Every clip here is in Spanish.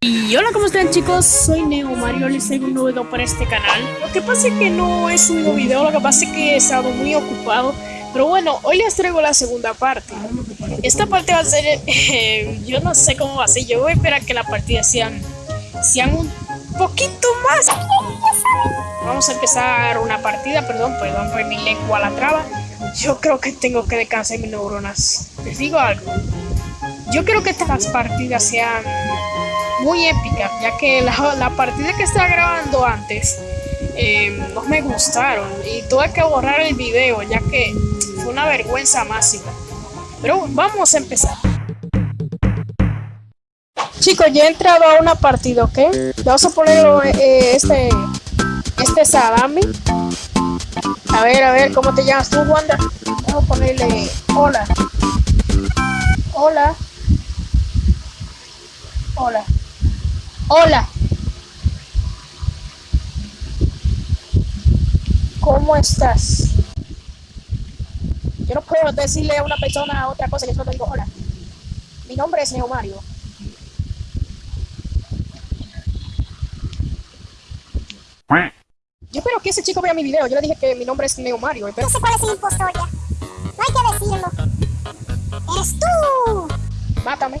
Y hola, ¿cómo están chicos? Soy Neo Mario, les traigo un nuevo video para este canal. Lo que pasa es que no he subido video, lo que pasa es que he estado muy ocupado. Pero bueno, hoy les traigo la segunda parte. Esta parte va a ser, eh, yo no sé cómo va a ser, yo voy a esperar que la partida sean, sean un poquito más. Vamos a empezar una partida, perdón, perdón por mi lengua la traba. Yo creo que tengo que descansar mis neuronas. Les digo algo. Yo creo que estas partidas sean muy épicas, ya que la, partida que estaba grabando antes eh, no me gustaron y tuve que borrar el video, ya que fue una vergüenza máxima. Pero vamos a empezar. Chicos, ya he entrado a una partida, ¿ok? Vamos a poner eh, este, este salami. A ver, a ver, ¿cómo te llamas tú, Wanda? Vamos a ponerle hola. Hola. Hola. Hola. ¿Cómo estás? Yo no puedo decirle a una persona otra cosa que solo digo hola. Mi nombre es Neo Mario. Yo espero que ese chico vea mi video. Yo le dije que mi nombre es Neo Mario. No sé cuál es el impostor ya. No hay que decirlo. ¡Eres tú! Mátame.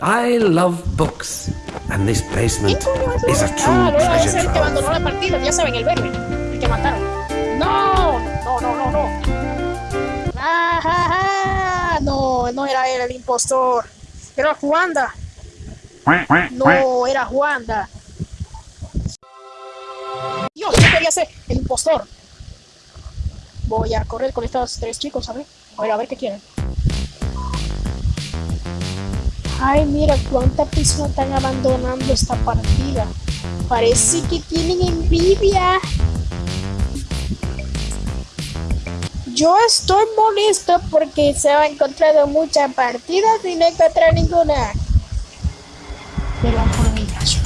I love books, and this basement is a true treasure trove. que abandonó la partida, ya saben, el verde, el que mataron. No, no, no, no, no. Ah, no, no era él el impostor. Era Juanda. No, era Juanda. Dios, yo quería ser el impostor. Voy a correr con estos tres chicos, a ver. A ver, a ver qué quieren. Ay, mira cuántas personas están abandonando esta partida. Parece que tienen envidia. Yo estoy molesto porque se han encontrado muchas partidas y no encontrado ninguna. Pero por mi caso.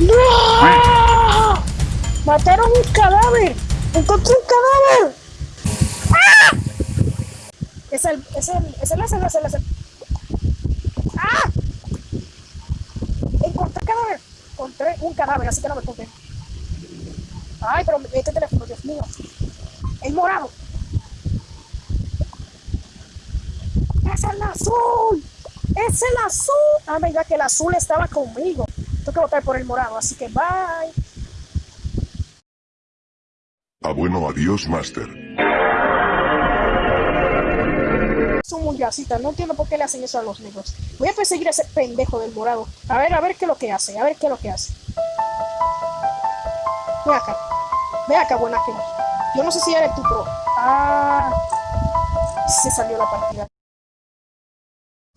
¡No! ¡Mataron un cadáver! ¡Encontré un cadáver! ¡Ah! Es el, es el, es el, es el, es el, es el. Encontré un cadáver, así que no me toque. Ay, pero este teléfono, Dios mío. El morado. Es el azul. Es el azul. Ah, mira que el azul estaba conmigo. Tengo que votar por el morado, así que bye. Ah, adiós, Master. Son muy gasitas, no entiendo por qué le hacen eso a los negros. Voy a perseguir a ese pendejo del morado. A ver, a ver qué es lo que hace, a ver qué es lo que hace. Ve acá. Ve acá, buena gente. Yo no sé si eres tu pro. Ah. Se salió la partida.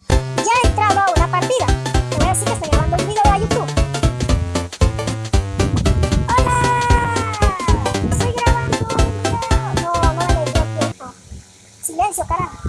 Ya he entrado a una partida. Te voy a decir que estoy grabando el video a YouTube. ¡Hola! Estoy grabando un video. No, no le tiempo. Silencio, carajo.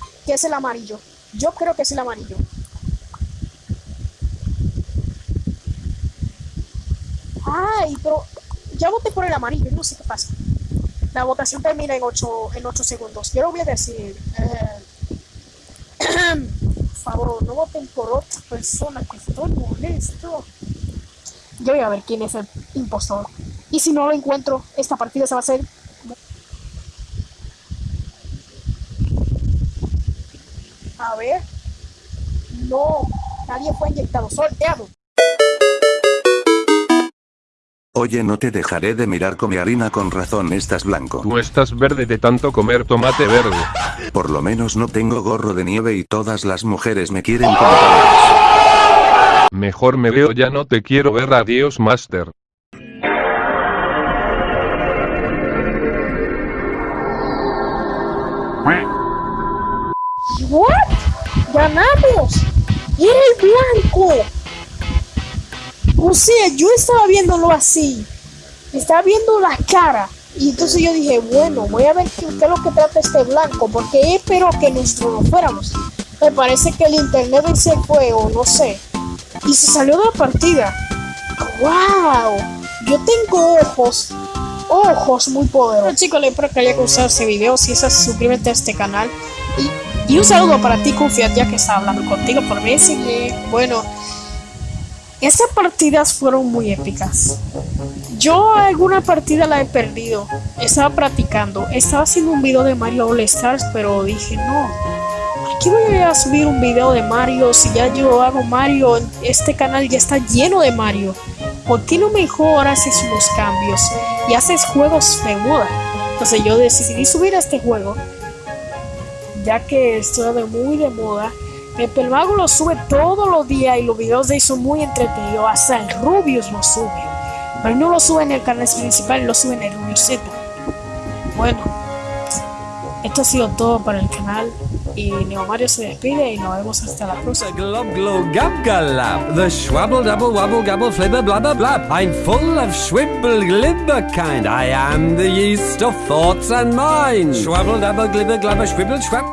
que es el amarillo. Yo creo que es el amarillo. Ay, pero ya voté por el amarillo, no sé qué pasa. La votación termina en 8, en ocho segundos. Yo lo voy a decir. eh, por favor, no voten por otra persona que estoy molesto. Yo voy a ver quién es el impostor. Y si no lo encuentro, esta partida se va a hacer. A ver. No, nadie fue inyectado. Sorteado. Oye, no te dejaré de mirar come harina con razón, estás blanco. Tú estás verde de tanto comer tomate verde. Por lo menos no tengo gorro de nieve y todas las mujeres me quieren como parejas. Mejor me veo ya no te quiero ver adiós Master. ¿What? ¡Ganamos! ¡Era el blanco! O sea, yo estaba viéndolo así. Estaba viendo la cara. Y entonces yo dije, bueno, voy a ver qué, qué es lo que trata este blanco. Porque espero que nosotros no fuéramos. Me parece que el internet se fue o no sé. Y se salió de la partida. ¡Wow! Yo tengo ojos. Ojos muy poderosos. Bueno, chicos, les espero que haya gustado este video. Si es así, suscríbete a este canal. Y, y un saludo para ti, Confiat, ya que estaba hablando contigo por Messenger. Bueno, esas partidas fueron muy épicas. Yo alguna partida la he perdido. Estaba practicando. Estaba haciendo un video de Mario All Stars, pero dije, no. ¿Por qué voy a subir un video de Mario si ya yo hago Mario? Este canal ya está lleno de Mario. ¿Por qué no mejor haces unos cambios y haces juegos de moda? Entonces yo decidí subir este juego, ya que estoy de muy de moda. El Mago lo sube todos los días y los videos de él son muy entretenidos. Hasta el Rubius lo sube. Pero no lo sube en el canal principal, lo sube en el Rubius Z. Bueno, esto ha sido todo para el canal. Y Neo Mario se despide y nos vemos hasta la próxima. Glob glow gab galab, the schwabble double wabble gabble flibber blabber blab. I'm full of schwibble glibber kind. I am the yeast of thoughts and minds. Schwabble dabble glibber glabber schwibble schwab.